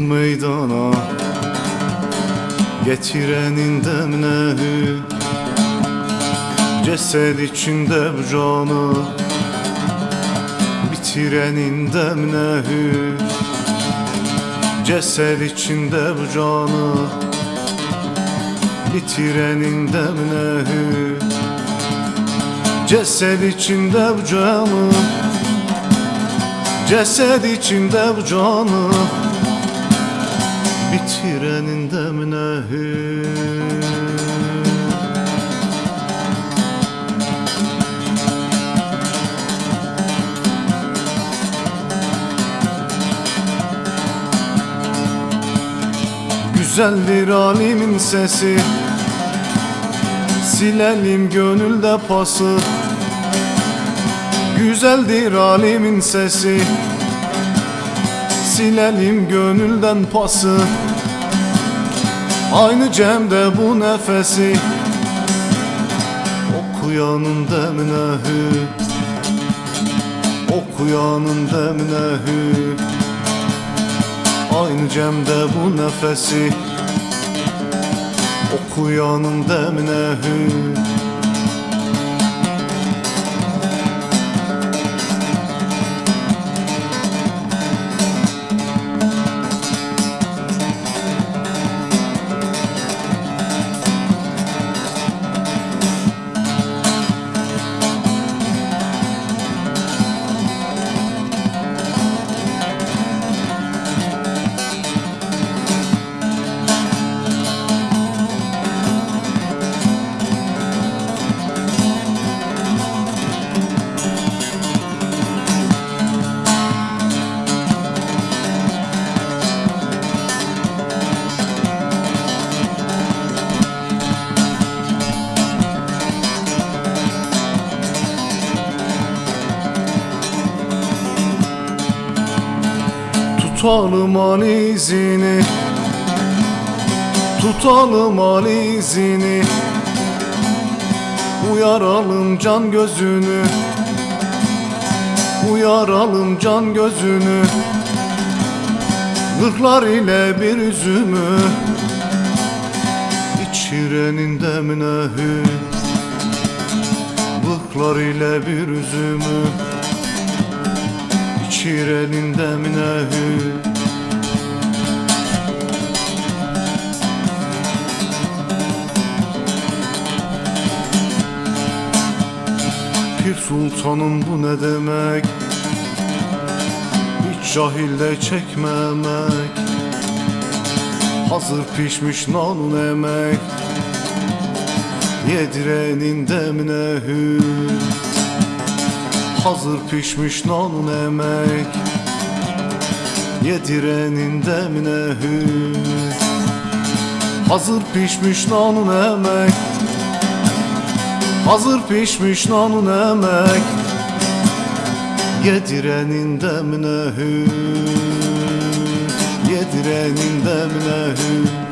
meydana Getirenin demine Cesed içinde bu canı Bitirenin demine Cesed içinde bu canı Bitirenin demine Cesed içinde bu canı Cesed içinde bu canı Bitirenin demine Güzeldir alimin sesi Silelim gönülde pası Güzeldir alimin sesi. Silelim gönülden pası. Aynı cemde bu nefesi. Okuyanın demine Okuyanın demine Aynı cemde bu nefesi. Okuyanın demine hü Tutalım alizini Tutalım alizini Uyaralım can gözünü. Uyaralım can gözünü. Gırklar ile bir üzümü. İçirenin demine hü Gırklar ile bir üzümü İçirenin demine Pir sultanım bu ne demek? Hiç cahilde çekmemek. Hazır pişmiş nanun emek. Yedirenin demine hü Hazır pişmiş nanun emek Yedirenin demine hü Hazır pişmiş nanun emek Hazır pişmiş nanun emek Yedirenin demine hü Yedirenin demine hü